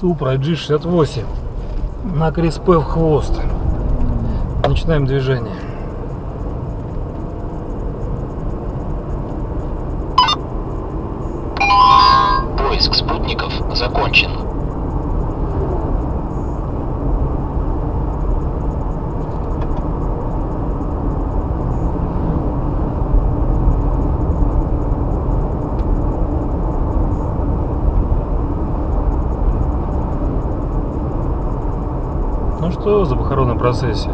Супра G68 на Криспе в хвост. Начинаем движение. Поиск спутников закончен. Ну что за похоронной процессия?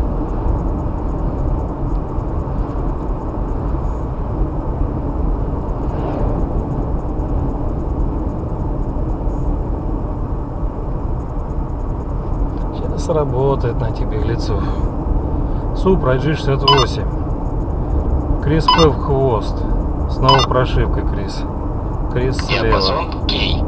Сейчас работает на тебе лицо. Супра G68. Крис П в хвост. Снова прошивка, Крис. Крис слева. Диапазон Кей.